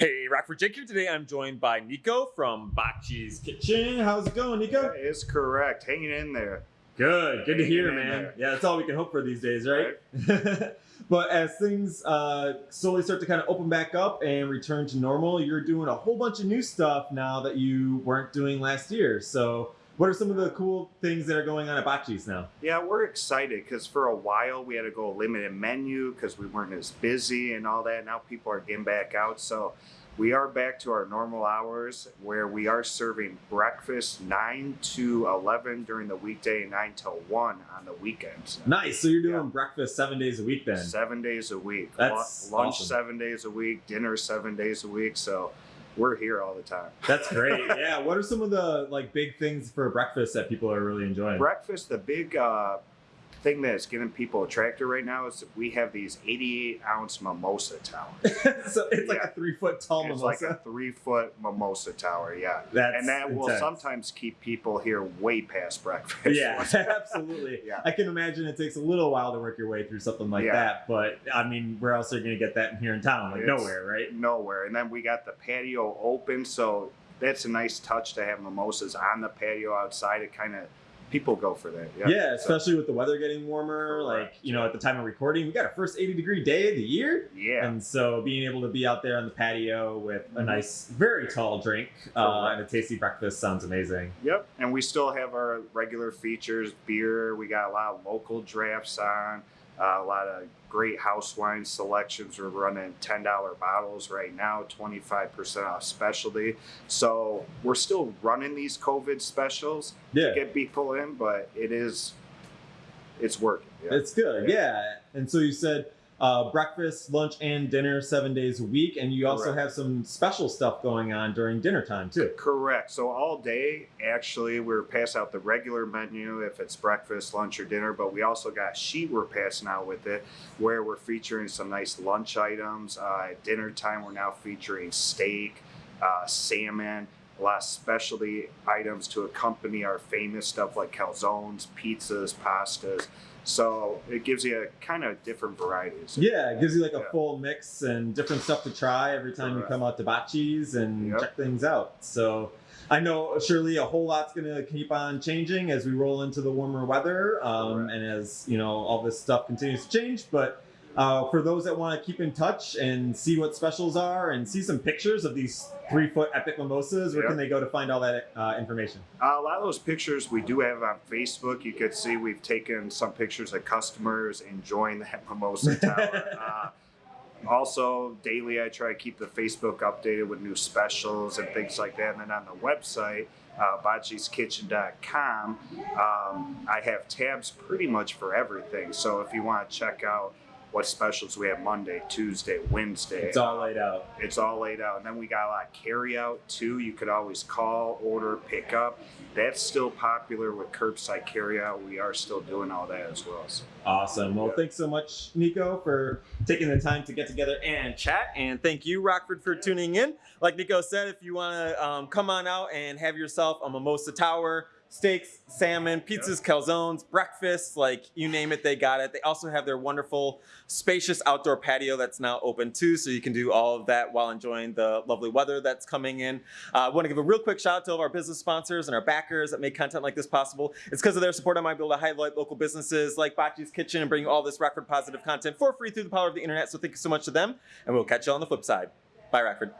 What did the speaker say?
Hey, Rockford Jake here. Today I'm joined by Nico from Bocce's Kitchen. How's it going, Nico? That is correct. Hanging in there. Good, good to hear, man. there. Yeah, that's all we can hope for these days, right? but as things uh, slowly start to kind of open back up and return to normal, you're doing a whole bunch of new stuff now that you weren't doing last year. So, what are some of the cool things that are going on at Bocce's now? Yeah, we're excited because for a while we had to go limited menu because we weren't as busy and all that. Now people are getting back out. So we are back to our normal hours where we are serving breakfast 9 to 11 during the weekday, 9 to 1 on the weekends. Nice. So you're doing Yeah. breakfast seven days a week then. Seven days a week. That's Lu- Lunch awesome. seven days a week, dinner seven days a week. So we're here all the time. That's great. yeah. What are some of the like big things for breakfast that people are really enjoying? breakfast, the big uh, thing that's getting people attracted right now is that we have these 88 ounce mimosa towers. so it's like a three foot tall it's mimosa. like a three foot mimosa tower, yeah. That's and that will sometimes keep people here way past breakfast. Yeah, absolutely. Yeah. I can imagine it takes a little while to work your way through something like Yeah. that, but I mean, where else are you going to get that in here in town? Like It's- nowhere, right? Nowhere. And then we got the patio open, so that's a nice touch to have mimosas on the patio outside. It kind of, people go for that. Yeah, Yeah, So, especially with the weather getting warmer. Like, you know, at the time of recording, we got our first 80 degree day of the year. yeah. And so being able to be out there on the patio with a Mhm. nice, very tall drink uh, and a tasty breakfast sounds amazing. Yep, and we still have our regular features, beer. We got a lot of local drafts on, uh, a lot of great house wine selections. We're running ten dollar bottles right now, twenty five percent off specialty. So we're still running these COVID specials Yeah. to get people in, but it is, it's working. Yeah. It's good, Yeah. yeah. And so you said uh, breakfast, lunch, and dinner seven days a week, and you also Correct. have some special stuff going on during dinner time too. Correct. So all day, actually, we're passing out the regular menu if it's breakfast, lunch, or dinner. But we also got a sheet we're passing out with it, where we're featuring some nice lunch items. Uh, at dinner time, we're now featuring steak, uh, salmon, a lot of specialty items to accompany our famous stuff like calzones, pizzas, pastas. So it gives you a kind of different varieties. Yeah, it gives you like a Yeah. full mix and different stuff to try every time you come out to Bocce's and Yep. check things out. So I know surely a whole lot's going to keep on changing as we roll into the warmer weather um, and as you know all this stuff continues to change. But uh, for those that want to keep in touch and see what specials are and see some pictures of these three foot epic mimosas, where Yep. can they go to find all that uh, information? Uh, a lot of those pictures we do have on Facebook. You could see we've taken some pictures of customers enjoying that mimosa tower. uh, also, daily I try to keep the Facebook updated with new specials and things like that. And then on the website, uh, bocceskitchen.com, um, I have tabs pretty much for everything. So if you want to check out what specials we have Monday, Tuesday, Wednesday, It's all laid out. it's all laid out. And then we got a lot of carry out too. You could always call, order, pick up. That's still popular with curbside carry out. We are still doing all that as well. So, Awesome. Well, Yeah. thanks so much, Nico, for taking the time to get together and chat. And thank you, Rockford, for tuning in. Like Nico said, if you want to um, come on out and have yourself a mimosa tower, steaks, salmon, pizzas, calzones, breakfast, like you name it, they got it. They also have their wonderful, spacious outdoor patio that's now open too, so you can do all of that while enjoying the lovely weather that's coming in. Uh, I want to give a real quick shout out to all of our business sponsors and our backers that make content like this possible. It's because of their support I might be able to highlight local businesses like Bocce's Kitchen and bring you all this Rockford positive content for free through the power of the internet. So thank you so much to them, and we'll catch you on the flip side. Bye, Rockford.